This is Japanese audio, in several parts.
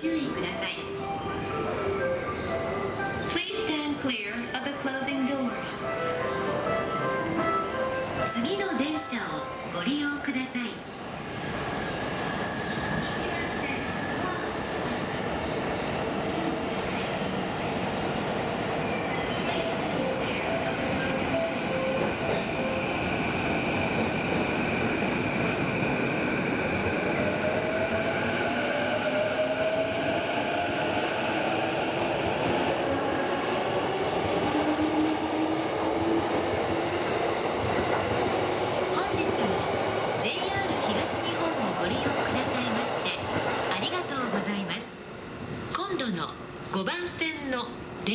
注意ください。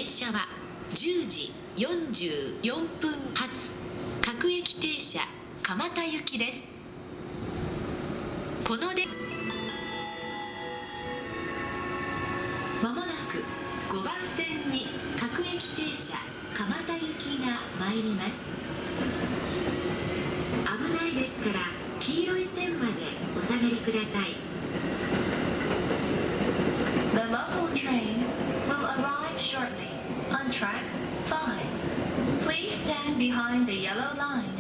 列車は10時44分発。各駅停車蒲田行きです。このでまもなく5番線に各駅停車蒲田行きが参ります。危ないですから黄色い線までお下がりください。Behind the yellow line.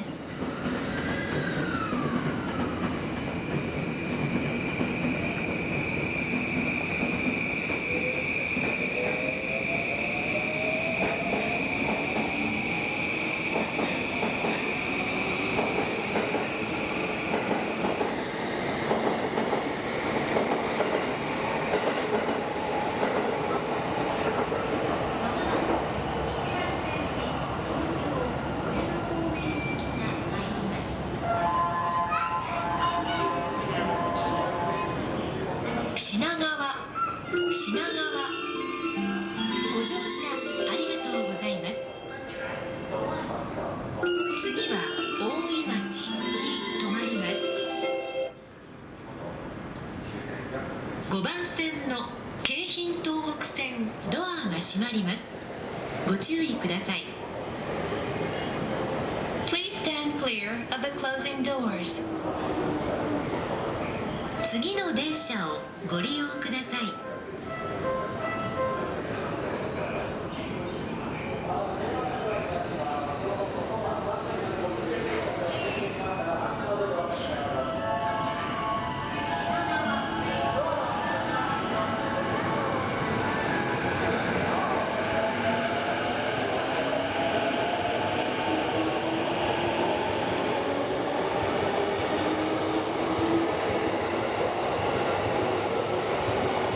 閉まりますご注意ください Please stand clear of the closing doors. 次の電車をご利用ください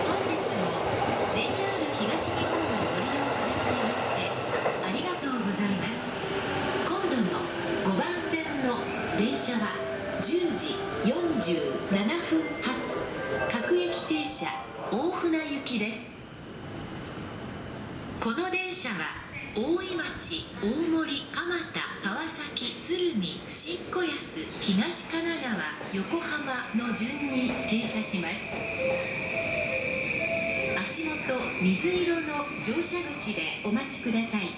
本日も JR 東日本をご利用くださいましてありがとうございます今度の5番線の電車は10時47分発各駅停車大船行きです。この電車は大井町大森蒲田川崎鶴見新子安東神奈川横浜の順に停車します。足元水色の乗車口でお待ちください。